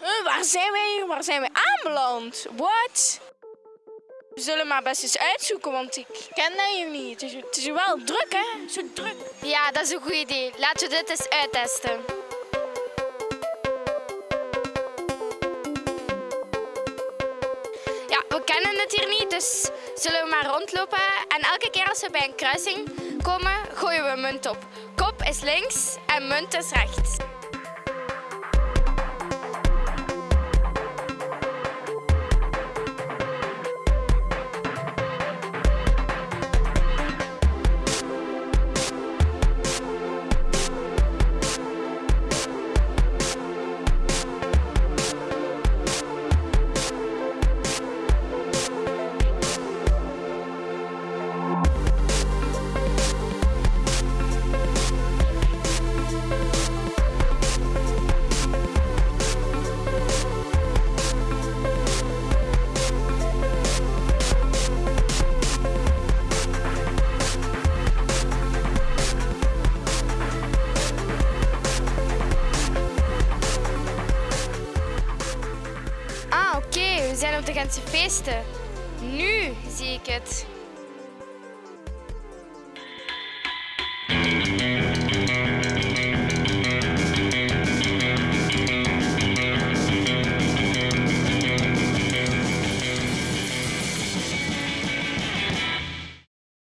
Huh, waar zijn wij hier? Waar zijn wij aanbeland? What? We zullen maar best eens uitzoeken, want ik ken dat niet. Het is, het is wel druk, hè? Zo druk. Ja, dat is een goed idee. Laten we dit eens uittesten. Ja, we kennen het hier niet, dus zullen we maar rondlopen. En elke keer als we bij een kruising komen, gooien we munt op. Kop is links en munt is rechts. Oké, we zijn op de Gentse feesten. Nu zie ik het.